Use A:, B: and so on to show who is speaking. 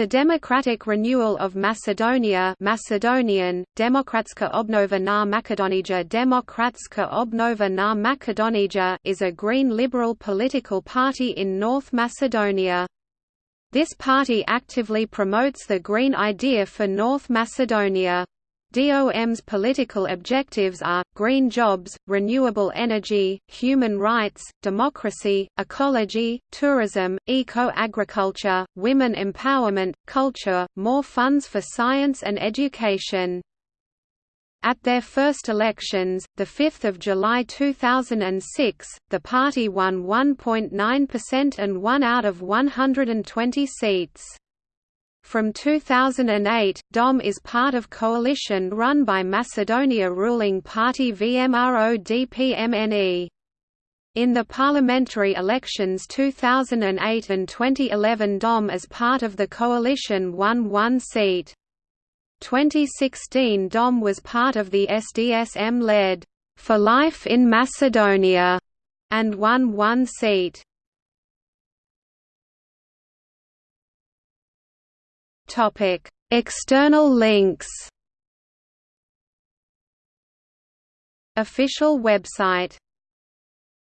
A: The Democratic Renewal of Macedonia Macedonian, Demokratska obnova na Makedonija Demokratska obnova na Makedonija is a green liberal political party in North Macedonia. This party actively promotes the green idea for North Macedonia. DOM's political objectives are, green jobs, renewable energy, human rights, democracy, ecology, tourism, eco-agriculture, women empowerment, culture, more funds for science and education. At their first elections, 5 July 2006, the party won 1.9% and one out of 120 seats. From 2008, DOM is part of coalition run by Macedonia ruling party VMRO-DPMNE. In the parliamentary elections 2008 and 2011 DOM as part of the coalition won one seat. 2016 DOM was part of the SDSM-led, "'For Life in Macedonia' and won one seat. Topic: External links. Official website